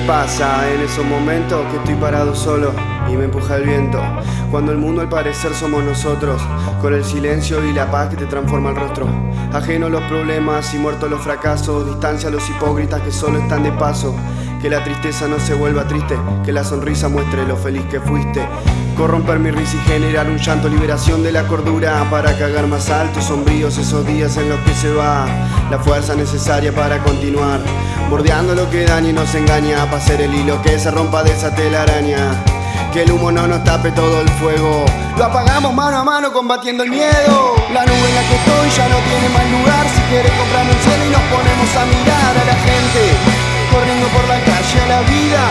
pasa en esos momentos que estoy parado solo y me empuja el viento. Cuando el mundo al parecer somos nosotros, con el silencio y la paz que te transforma el rostro. Ajeno los problemas y muertos los fracasos, distancia a los hipócritas que solo están de paso. Que la tristeza no se vuelva triste, que la sonrisa muestre lo feliz que fuiste. Corromper mi risa y generar un llanto, liberación de la cordura para cagar más altos, sombríos esos días en los que se va la fuerza necesaria para continuar. Bordeando lo que daña y nos engaña, para hacer el hilo que se rompa de esa telaraña. Que el humo no nos tape todo el fuego. Lo apagamos mano a mano combatiendo el miedo. La nube en la que estoy ya no tiene más lugar. Si quiere comprarme un cielo y nos ponemos a mirar a la gente corriendo por la calle a la vida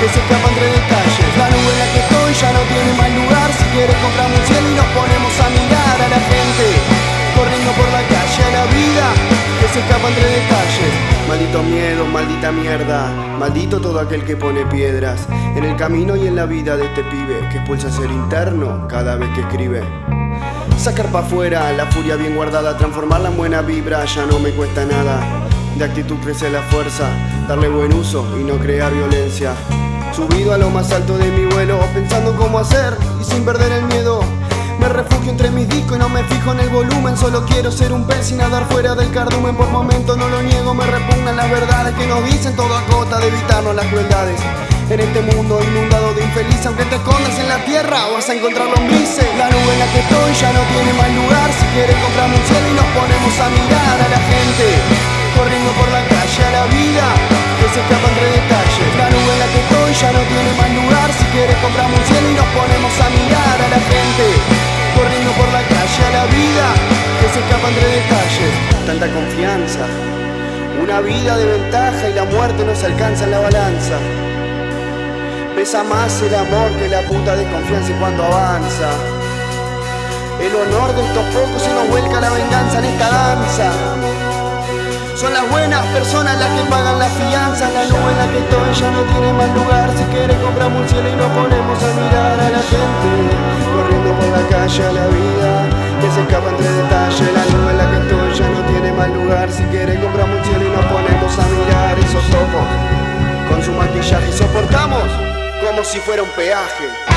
que se escapa entre detalles. La nube en la que estoy ya no tiene más lugar. Si quiere comprarme un cielo y nos ponemos a mirar a la gente corriendo por la calle a la vida que se escapa entre detalles. Maldito miedo, maldita mierda, maldito todo aquel que pone piedras en el camino y en la vida de este pibe que expulsa ser interno cada vez que escribe. Sacar pa' afuera la furia bien guardada, transformarla en buena vibra, ya no me cuesta nada. De actitud crece la fuerza, darle buen uso y no crear violencia. Subido a lo más alto de mi vuelo, pensando cómo hacer y sin perder el miedo. Me refugio entre mis discos y no me fijo en el volumen. Solo quiero ser un pez y nadar fuera del cardumen. Por momento no lo niego, me repugnan las verdades Que nos dicen. Todo a costa de evitarnos las crueldades. En este mundo inundado de infelices Aunque te escondas en la tierra vas a encontrar lombrices La nube en la que estoy ya no tiene más lugar. Si quieres comprarme un se escapa entre detalles La nube en la que estoy ya no tiene más lugar Si quieres comprarme un cielo y nos ponemos a mirar a la gente corriendo por la calle a la vida que se escapa entre detalles. Tanta confianza, una vida de ventaja y la muerte nos alcanza en la balanza. Pesa más el amor que la puta desconfianza y cuando avanza. El honor de estos pocos se nos vuelca la venganza en esta danza. Son las buenas personas las que pagan la fianza La nube en la que estoy ya no tiene más lugar. Si quiere compramos un cielo y nos ponemos a mirar a la gente. Corriendo por la calle a la vida Que se escapa entre detalles. La nube en la que estoy ya no tiene más lugar. Si quiere compramos un cielo y nos ponemos a mirar. Esos ojos Con su maquillaje y soportamos como si fuera un peaje